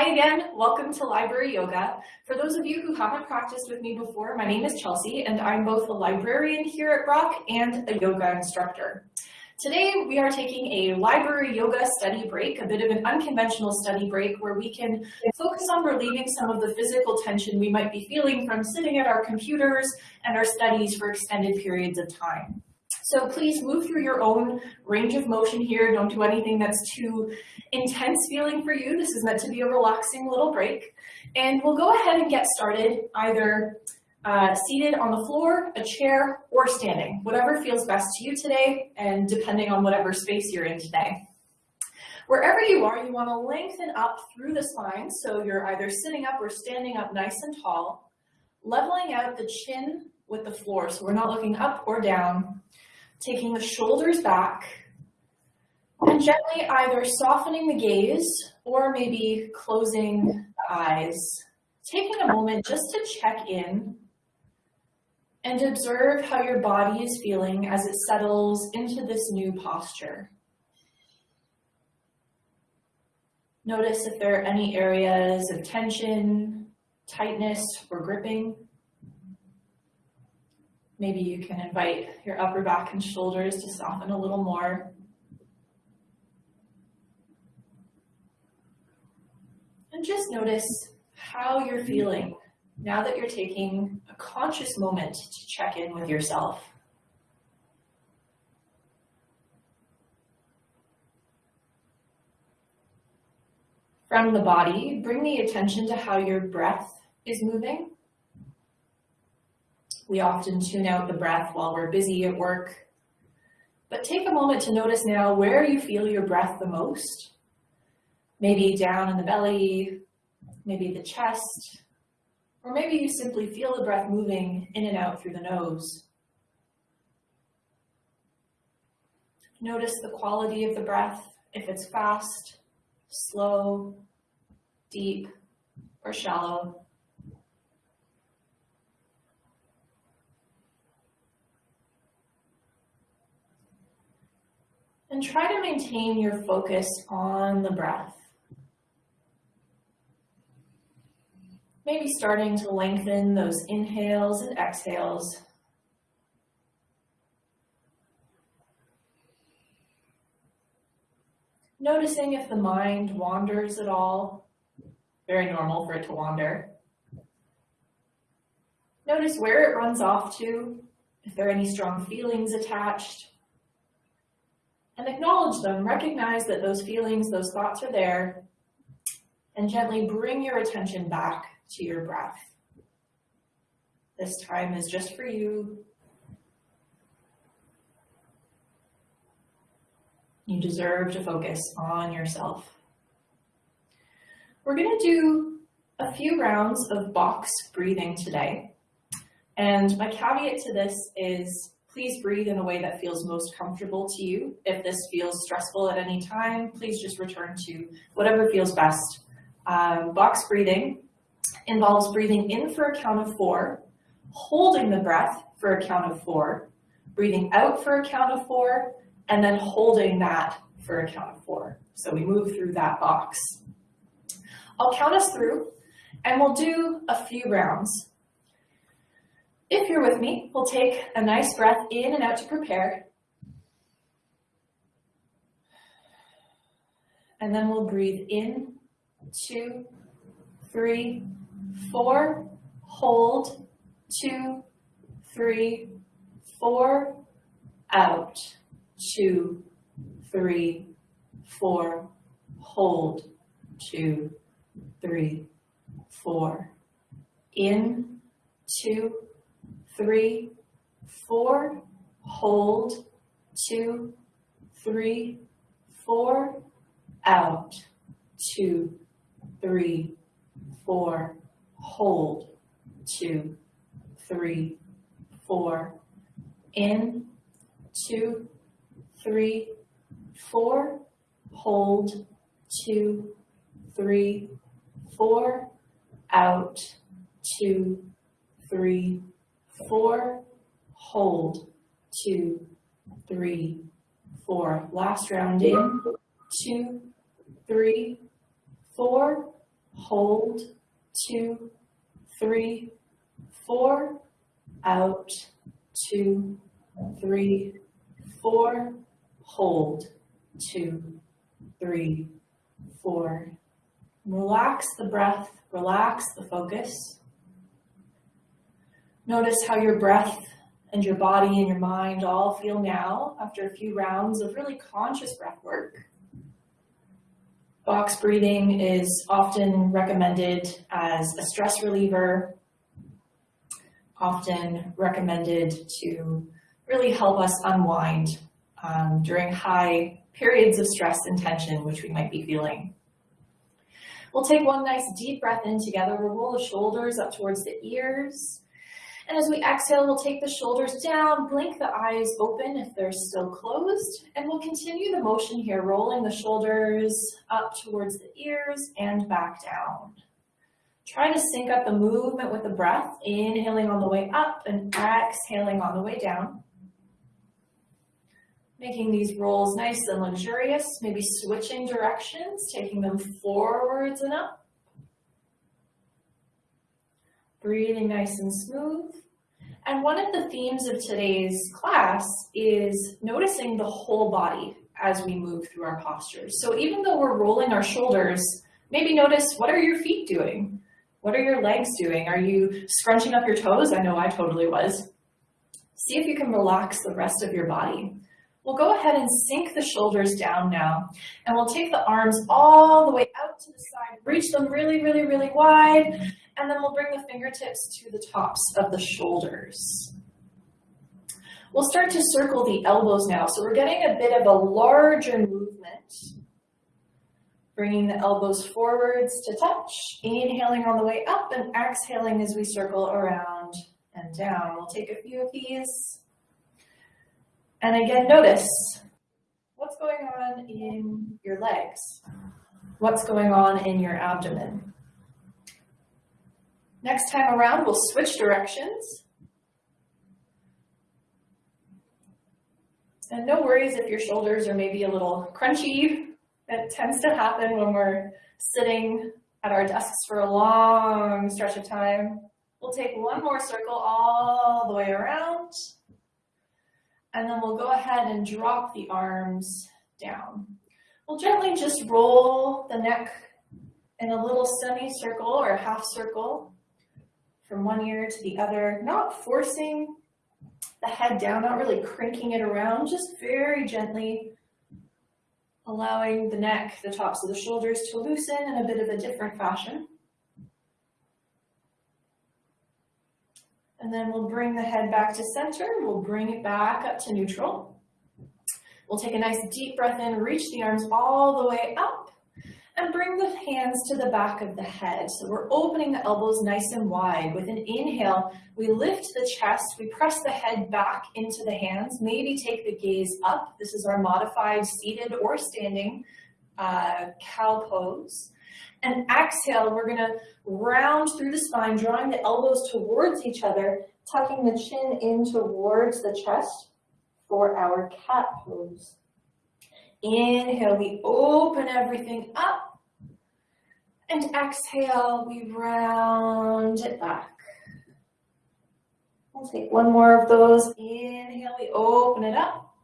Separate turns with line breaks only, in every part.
Hi again, welcome to Library Yoga. For those of you who haven't practiced with me before, my name is Chelsea and I'm both a librarian here at Brock and a yoga instructor. Today we are taking a library yoga study break, a bit of an unconventional study break where we can focus on relieving some of the physical tension we might be feeling from sitting at our computers and our studies for extended periods of time. So please move through your own range of motion here. Don't do anything that's too intense feeling for you. This is meant to be a relaxing little break. And we'll go ahead and get started either uh, seated on the floor, a chair, or standing, whatever feels best to you today and depending on whatever space you're in today. Wherever you are, you want to lengthen up through the spine so you're either sitting up or standing up nice and tall, leveling out the chin with the floor so we're not looking up or down, taking the shoulders back, and gently either softening the gaze or maybe closing the eyes. Taking a moment just to check in and observe how your body is feeling as it settles into this new posture. Notice if there are any areas of tension, tightness, or gripping. Maybe you can invite your upper back and shoulders to soften a little more. And just notice how you're feeling now that you're taking a conscious moment to check in with yourself. From the body, bring the attention to how your breath is moving. We often tune out the breath while we're busy at work. But take a moment to notice now where you feel your breath the most. Maybe down in the belly, maybe the chest, or maybe you simply feel the breath moving in and out through the nose. Notice the quality of the breath, if it's fast, slow, deep, or shallow. And try to maintain your focus on the breath. Maybe starting to lengthen those inhales and exhales. Noticing if the mind wanders at all. Very normal for it to wander. Notice where it runs off to, if there are any strong feelings attached and acknowledge them. Recognize that those feelings, those thoughts are there, and gently bring your attention back to your breath. This time is just for you. You deserve to focus on yourself. We're going to do a few rounds of box breathing today. And my caveat to this is Please breathe in a way that feels most comfortable to you. If this feels stressful at any time, please just return to whatever feels best. Um, box breathing involves breathing in for a count of four, holding the breath for a count of four, breathing out for a count of four, and then holding that for a count of four. So we move through that box. I'll count us through and we'll do a few rounds. If you're with me, we'll take a nice breath in and out to prepare. And then we'll breathe in, two, three, four, hold, two, three, four, out, two, three, four, hold, two, three, four, in, two, three, four, hold, two, three, four, out, two, three, four, hold, two, three, four, in, two, three, four, hold, two, three, four, out, two, three, four, hold, two, three, four. Last round in, two, three, four, hold, two, three, four, out, two, three, four, hold, two, three, four. Relax the breath, relax the focus. Notice how your breath and your body and your mind all feel now after a few rounds of really conscious breath work. Box breathing is often recommended as a stress reliever, often recommended to really help us unwind um, during high periods of stress and tension, which we might be feeling. We'll take one nice deep breath in together. We'll roll the shoulders up towards the ears. And as we exhale, we'll take the shoulders down, blink the eyes open if they're still closed, and we'll continue the motion here, rolling the shoulders up towards the ears and back down. Try to sync up the movement with the breath, inhaling on the way up and exhaling on the way down. Making these rolls nice and luxurious, maybe switching directions, taking them forwards and up. Breathing nice and smooth. And one of the themes of today's class is noticing the whole body as we move through our postures. So even though we're rolling our shoulders, maybe notice what are your feet doing? What are your legs doing? Are you scrunching up your toes? I know I totally was. See if you can relax the rest of your body. We'll go ahead and sink the shoulders down now, and we'll take the arms all the way out to the side, reach them really, really, really wide, and then we'll bring the fingertips to the tops of the shoulders. We'll start to circle the elbows now, so we're getting a bit of a larger movement. Bringing the elbows forwards to touch, inhaling on the way up and exhaling as we circle around and down. We'll take a few of these. And again, notice what's going on in your legs? What's going on in your abdomen? Next time around, we'll switch directions. And no worries if your shoulders are maybe a little crunchy. That tends to happen when we're sitting at our desks for a long stretch of time. We'll take one more circle all the way around. And then we'll go ahead and drop the arms down. We'll gently just roll the neck in a little semicircle or half circle from one ear to the other, not forcing the head down, not really cranking it around, just very gently allowing the neck, the tops of the shoulders to loosen in a bit of a different fashion. And then we'll bring the head back to center. We'll bring it back up to neutral. We'll take a nice deep breath in, reach the arms all the way up and bring the hands to the back of the head. So we're opening the elbows nice and wide. With an inhale, we lift the chest, we press the head back into the hands, maybe take the gaze up. This is our modified seated or standing uh, cow pose. And exhale, we're gonna round through the spine, drawing the elbows towards each other, tucking the chin in towards the chest for our cat pose. Inhale, we open everything up. And exhale, we round it back. We'll take one more of those. Inhale, we open it up.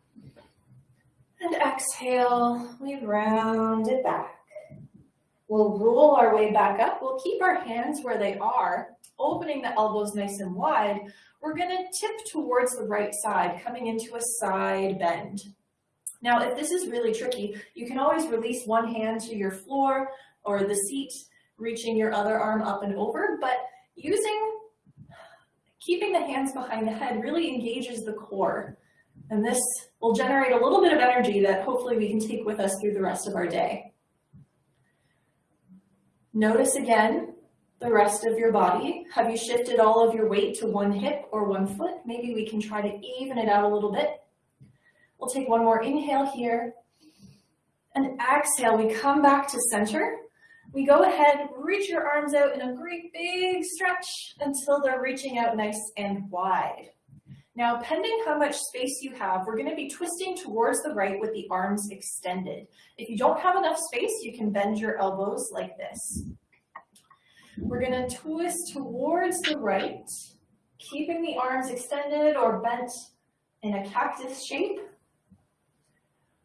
And exhale, we round it back. We'll roll our way back up. We'll keep our hands where they are, opening the elbows nice and wide. We're gonna tip towards the right side, coming into a side bend. Now, if this is really tricky, you can always release one hand to your floor or the seat, reaching your other arm up and over, but using, keeping the hands behind the head really engages the core. And this will generate a little bit of energy that hopefully we can take with us through the rest of our day. Notice again the rest of your body. Have you shifted all of your weight to one hip or one foot? Maybe we can try to even it out a little bit. We'll take one more inhale here. And exhale, we come back to center. We go ahead, reach your arms out in a great big stretch until they're reaching out nice and wide. Now, pending how much space you have, we're gonna be twisting towards the right with the arms extended. If you don't have enough space, you can bend your elbows like this. We're gonna twist towards the right, keeping the arms extended or bent in a cactus shape.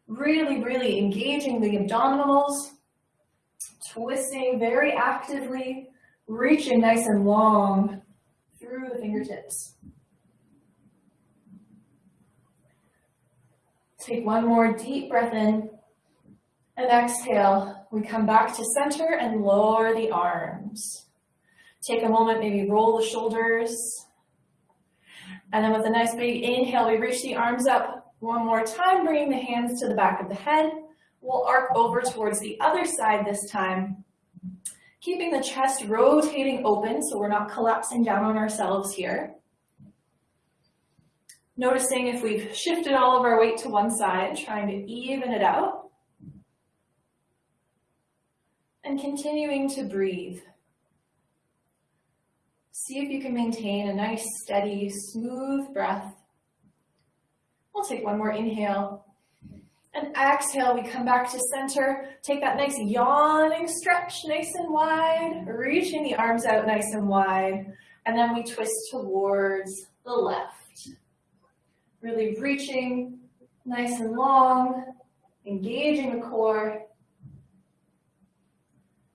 Really, really engaging the abdominals, twisting very actively, reaching nice and long through the fingertips. Take one more deep breath in and exhale. We come back to center and lower the arms. Take a moment, maybe roll the shoulders. And then with a nice big inhale, we reach the arms up one more time, bringing the hands to the back of the head. We'll arc over towards the other side this time, keeping the chest rotating open so we're not collapsing down on ourselves here. Noticing if we've shifted all of our weight to one side, trying to even it out. And continuing to breathe. See if you can maintain a nice, steady, smooth breath. We'll take one more inhale. And exhale, we come back to center. Take that nice yawning stretch, nice and wide, reaching the arms out nice and wide. And then we twist towards the left. Really reaching nice and long, engaging the core.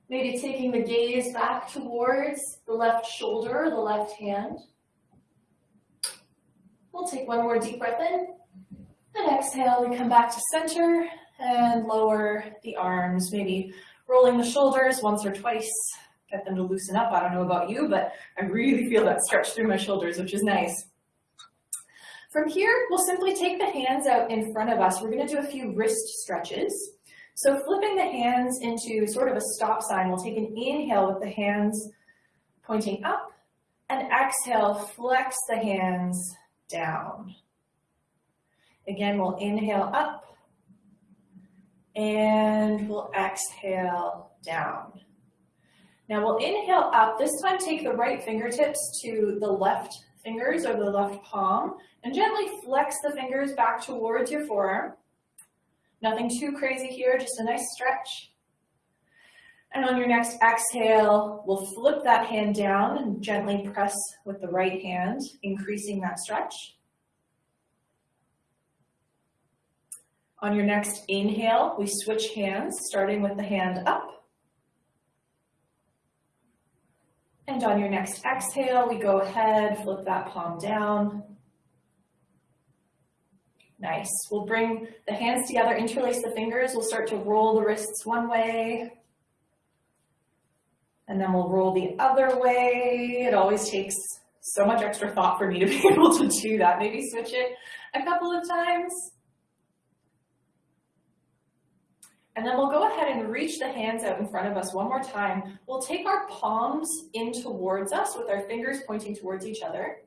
Maybe taking the gaze back towards the left shoulder, the left hand. We'll take one more deep breath in. And exhale, we come back to center and lower the arms, maybe rolling the shoulders once or twice, get them to loosen up. I don't know about you, but I really feel that stretch through my shoulders, which is nice. From here, we'll simply take the hands out in front of us. We're gonna do a few wrist stretches. So flipping the hands into sort of a stop sign, we'll take an inhale with the hands pointing up and exhale, flex the hands down. Again, we'll inhale up and we'll exhale down. Now we'll inhale up, this time take the right fingertips to the left fingers or the left palm and gently flex the fingers back towards your forearm. Nothing too crazy here, just a nice stretch. And on your next exhale, we'll flip that hand down and gently press with the right hand, increasing that stretch. On your next inhale, we switch hands, starting with the hand up. And on your next exhale, we go ahead, flip that palm down. Nice. We'll bring the hands together, interlace the fingers. We'll start to roll the wrists one way. And then we'll roll the other way. It always takes so much extra thought for me to be able to do that. Maybe switch it a couple of times. And then we'll go ahead and reach the hands out in front of us one more time. We'll take our palms in towards us with our fingers pointing towards each other.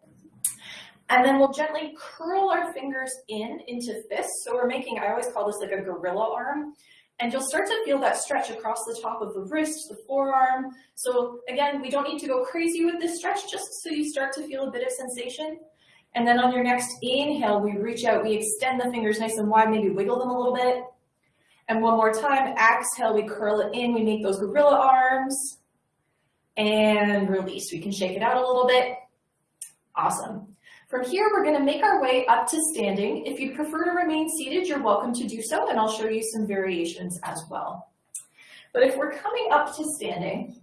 And then we'll gently curl our fingers in into fists. So we're making, I always call this like a gorilla arm. And you'll start to feel that stretch across the top of the wrist, the forearm. So again, we don't need to go crazy with this stretch, just so you start to feel a bit of sensation. And then on your next inhale, we reach out, we extend the fingers nice and wide, maybe wiggle them a little bit. And one more time, exhale, we curl it in, we make those gorilla arms, and release. We can shake it out a little bit. Awesome. From here, we're gonna make our way up to standing. If you prefer to remain seated, you're welcome to do so, and I'll show you some variations as well. But if we're coming up to standing,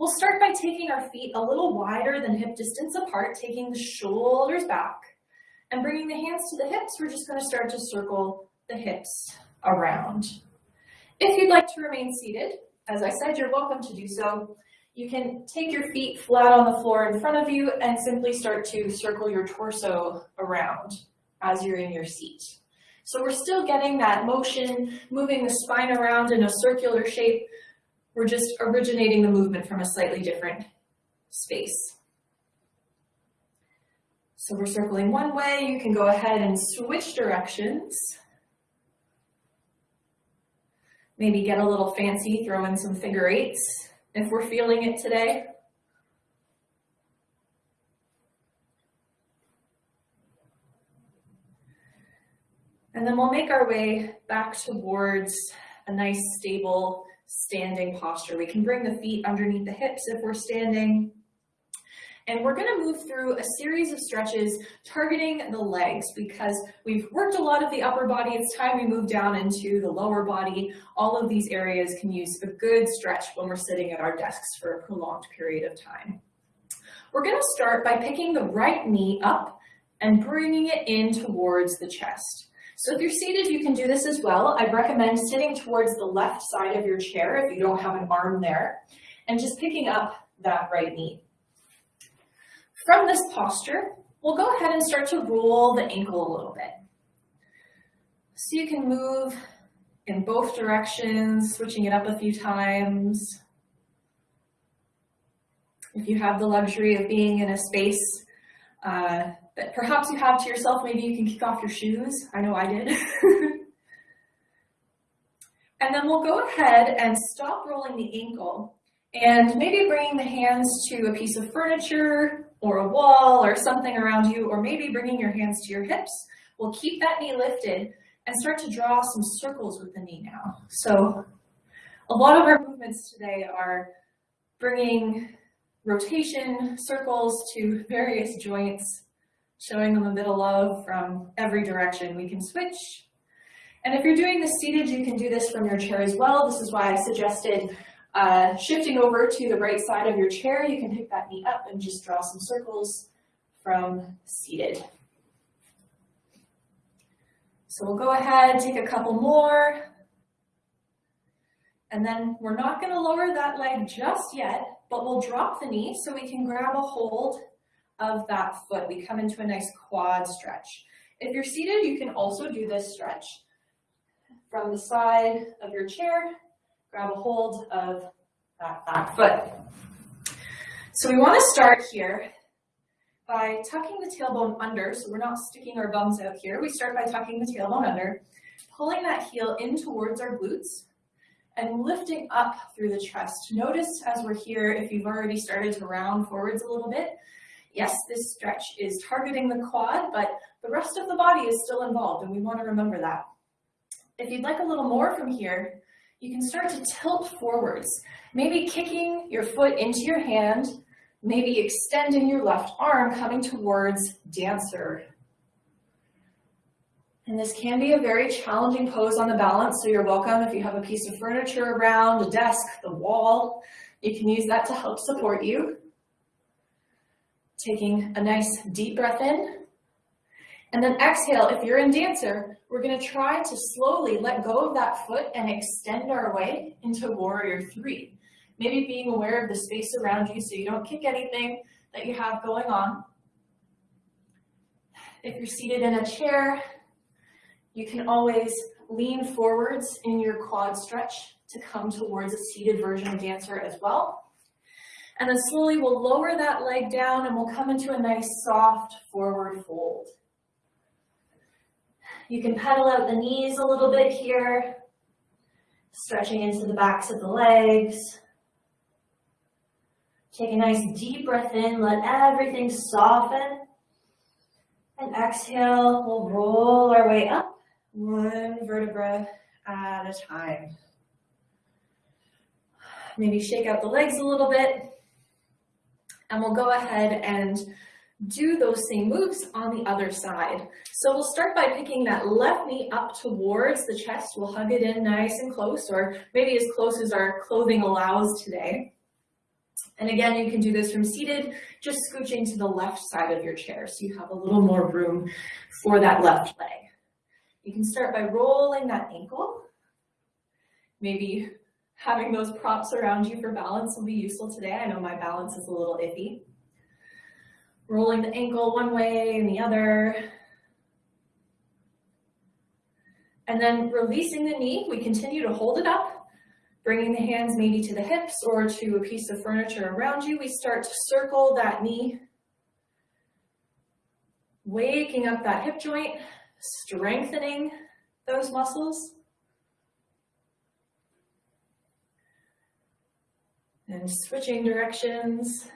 we'll start by taking our feet a little wider than hip distance apart, taking the shoulders back, and bringing the hands to the hips, we're just gonna start to circle the hips around. If you'd like to remain seated, as I said, you're welcome to do so. You can take your feet flat on the floor in front of you and simply start to circle your torso around as you're in your seat. So we're still getting that motion, moving the spine around in a circular shape. We're just originating the movement from a slightly different space. So we're circling one way, you can go ahead and switch directions. Maybe get a little fancy, throw in some figure eights if we're feeling it today. And then we'll make our way back towards a nice stable standing posture. We can bring the feet underneath the hips if we're standing. And we're gonna move through a series of stretches targeting the legs because we've worked a lot of the upper body. It's time we move down into the lower body. All of these areas can use a good stretch when we're sitting at our desks for a prolonged period of time. We're gonna start by picking the right knee up and bringing it in towards the chest. So if you're seated, you can do this as well. I'd recommend sitting towards the left side of your chair if you don't have an arm there, and just picking up that right knee. From this posture, we'll go ahead and start to roll the ankle a little bit. So you can move in both directions, switching it up a few times. If you have the luxury of being in a space uh, that perhaps you have to yourself, maybe you can kick off your shoes. I know I did. and then we'll go ahead and stop rolling the ankle and maybe bringing the hands to a piece of furniture or a wall or something around you, or maybe bringing your hands to your hips. We'll keep that knee lifted and start to draw some circles with the knee now. So a lot of our movements today are bringing rotation circles to various joints, showing them a bit of love from every direction. We can switch. And if you're doing this seated, you can do this from your chair as well. This is why I suggested uh, shifting over to the right side of your chair. You can pick that knee up and just draw some circles from seated. So we'll go ahead, take a couple more. And then we're not gonna lower that leg just yet, but we'll drop the knee so we can grab a hold of that foot. We come into a nice quad stretch. If you're seated, you can also do this stretch from the side of your chair, grab a hold of that back foot. So we wanna start here by tucking the tailbone under, so we're not sticking our bums out here. We start by tucking the tailbone under, pulling that heel in towards our glutes, and lifting up through the chest. Notice as we're here, if you've already started to round forwards a little bit, yes, this stretch is targeting the quad, but the rest of the body is still involved, and we wanna remember that. If you'd like a little more from here, you can start to tilt forwards, maybe kicking your foot into your hand, maybe extending your left arm, coming towards dancer and this can be a very challenging pose on the balance, so you're welcome if you have a piece of furniture around, a desk, the wall, you can use that to help support you. Taking a nice deep breath in. And then exhale, if you're in dancer, we're gonna try to slowly let go of that foot and extend our way into warrior three. Maybe being aware of the space around you so you don't kick anything that you have going on. If you're seated in a chair, you can always lean forwards in your quad stretch to come towards a seated version of dancer as well. And then slowly we'll lower that leg down and we'll come into a nice soft forward fold. You can pedal out the knees a little bit here, stretching into the backs of the legs. Take a nice deep breath in, let everything soften. And exhale, we'll roll our way up one vertebra at a time. Maybe shake out the legs a little bit. And we'll go ahead and do those same moves on the other side. So we'll start by picking that left knee up towards the chest. We'll hug it in nice and close, or maybe as close as our clothing allows today. And again, you can do this from seated, just scooching to the left side of your chair so you have a little more room for that left leg. You can start by rolling that ankle. Maybe having those props around you for balance will be useful today. I know my balance is a little iffy. Rolling the ankle one way and the other. And then releasing the knee, we continue to hold it up, bringing the hands maybe to the hips or to a piece of furniture around you. We start to circle that knee, waking up that hip joint, strengthening those muscles. And switching directions.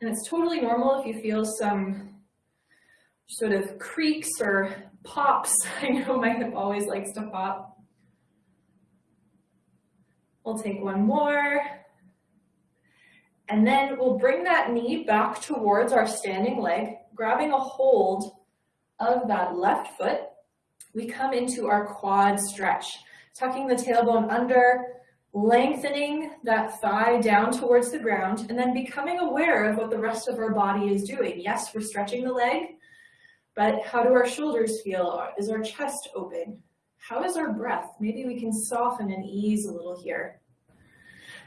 And it's totally normal if you feel some sort of creaks or pops. I know my hip always likes to pop. We'll take one more. And then we'll bring that knee back towards our standing leg, grabbing a hold of that left foot. We come into our quad stretch, tucking the tailbone under, lengthening that thigh down towards the ground, and then becoming aware of what the rest of our body is doing. Yes, we're stretching the leg, but how do our shoulders feel? Is our chest open? How is our breath? Maybe we can soften and ease a little here.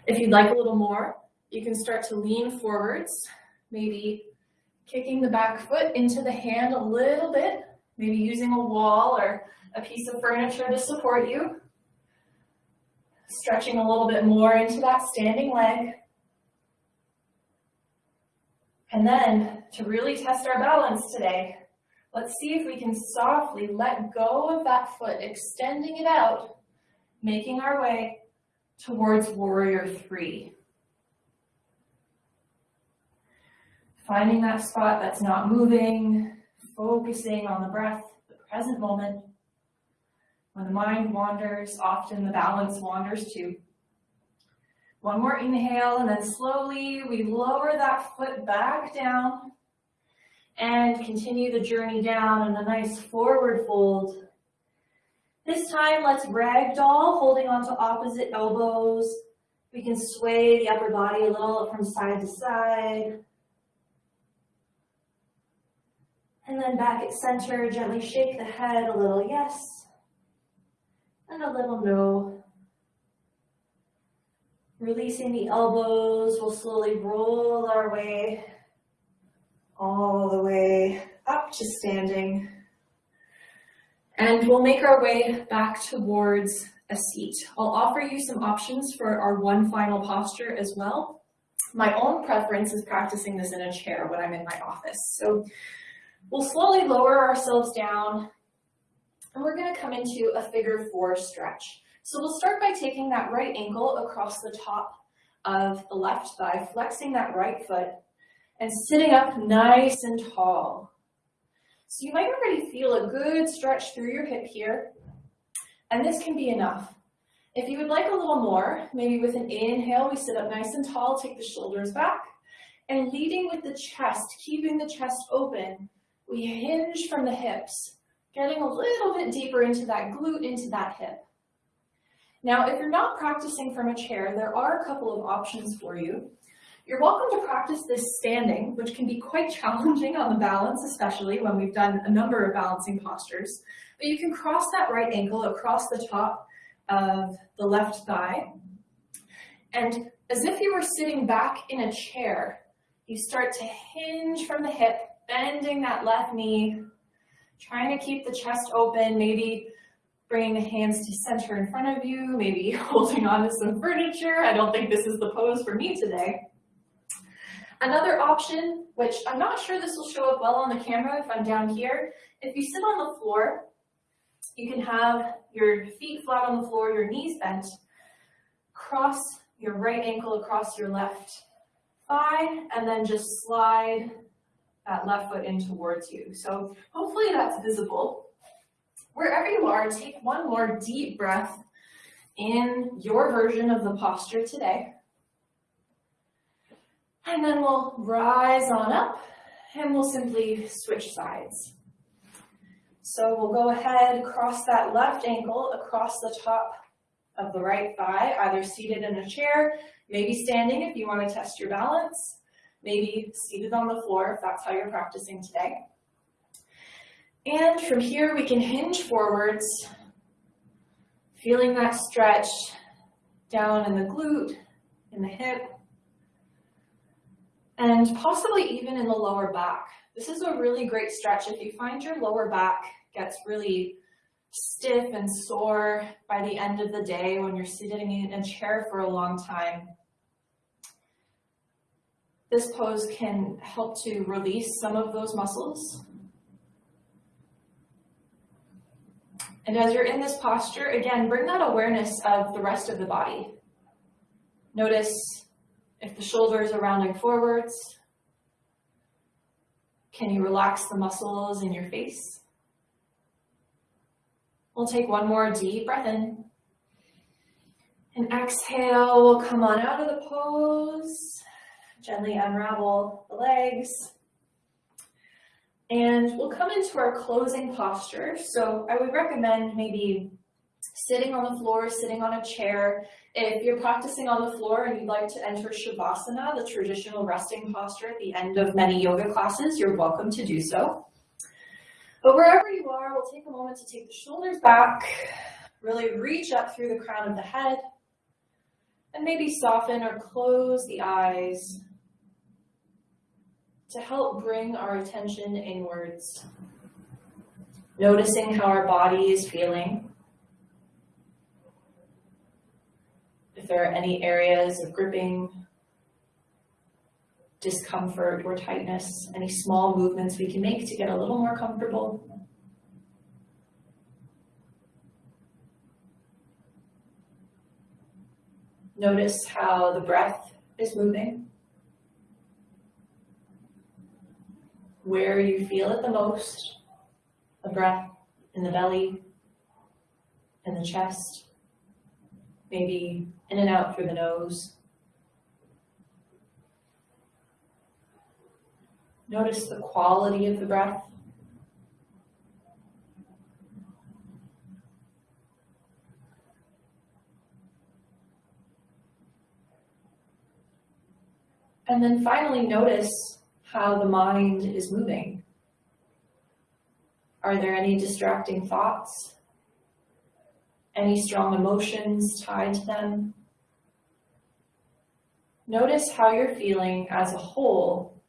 If you'd like a little more, you can start to lean forwards, maybe kicking the back foot into the hand a little bit, maybe using a wall or a piece of furniture to support you. Stretching a little bit more into that standing leg. And then to really test our balance today, let's see if we can softly let go of that foot, extending it out, making our way towards warrior three. Finding that spot that's not moving, focusing on the breath, the present moment. When the mind wanders, often the balance wanders too. One more inhale, and then slowly we lower that foot back down and continue the journey down in a nice forward fold. This time, let's ragdoll, holding onto opposite elbows. We can sway the upper body a little from side to side. And then back at center, gently shake the head a little yes and a little no. Releasing the elbows, we'll slowly roll our way all the way up to standing. And we'll make our way back towards a seat. I'll offer you some options for our one final posture as well. My own preference is practicing this in a chair when I'm in my office. So We'll slowly lower ourselves down and we're gonna come into a figure four stretch. So we'll start by taking that right ankle across the top of the left thigh, flexing that right foot and sitting up nice and tall. So you might already feel a good stretch through your hip here, and this can be enough. If you would like a little more, maybe with an inhale, we sit up nice and tall, take the shoulders back, and leading with the chest, keeping the chest open, we hinge from the hips, getting a little bit deeper into that glute, into that hip. Now, if you're not practicing from a chair, there are a couple of options for you. You're welcome to practice this standing, which can be quite challenging on the balance, especially when we've done a number of balancing postures. But you can cross that right ankle across the top of the left thigh. And as if you were sitting back in a chair, you start to hinge from the hip bending that left knee, trying to keep the chest open, maybe bringing the hands to center in front of you, maybe holding on to some furniture. I don't think this is the pose for me today. Another option, which I'm not sure this will show up well on the camera if I'm down here, if you sit on the floor, you can have your feet flat on the floor, your knees bent, cross your right ankle across your left thigh, and then just slide that left foot in towards you. So hopefully that's visible. Wherever you are, take one more deep breath in your version of the posture today. And then we'll rise on up and we'll simply switch sides. So we'll go ahead, cross that left ankle across the top of the right thigh, either seated in a chair, maybe standing if you want to test your balance maybe seated on the floor if that's how you're practicing today. And from here we can hinge forwards, feeling that stretch down in the glute, in the hip, and possibly even in the lower back. This is a really great stretch. If you find your lower back gets really stiff and sore by the end of the day when you're sitting in a chair for a long time, this pose can help to release some of those muscles. And as you're in this posture, again, bring that awareness of the rest of the body. Notice if the shoulders are rounding forwards. Can you relax the muscles in your face? We'll take one more deep breath in. And exhale, we'll come on out of the pose. Gently unravel the legs. And we'll come into our closing posture. So I would recommend maybe sitting on the floor, sitting on a chair. If you're practicing on the floor and you'd like to enter Shavasana, the traditional resting posture at the end of many yoga classes, you're welcome to do so. But wherever you are, we'll take a moment to take the shoulders back, really reach up through the crown of the head, and maybe soften or close the eyes to help bring our attention inwards. Noticing how our body is feeling. If there are any areas of gripping, discomfort, or tightness, any small movements we can make to get a little more comfortable. Notice how the breath is moving. Where you feel it the most, the breath in the belly, in the chest, maybe in and out through the nose. Notice the quality of the breath. And then finally notice how the mind is moving. Are there any distracting thoughts? Any strong emotions tied to them? Notice how you're feeling as a whole,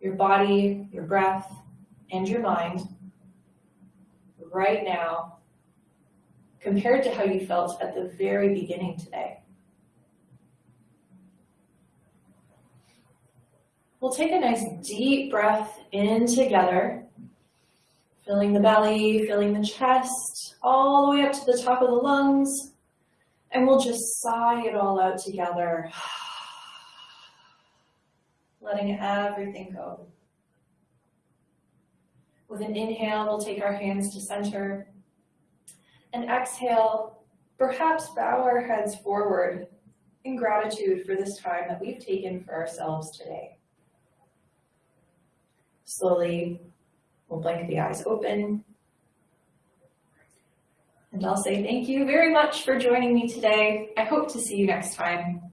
your body, your breath, and your mind right now compared to how you felt at the very beginning today. We'll take a nice deep breath in together, filling the belly, filling the chest, all the way up to the top of the lungs. And we'll just sigh it all out together, letting everything go. With an inhale, we'll take our hands to center. And exhale, perhaps bow our heads forward in gratitude for this time that we've taken for ourselves today. Slowly, we'll blink the eyes open. And I'll say thank you very much for joining me today. I hope to see you next time.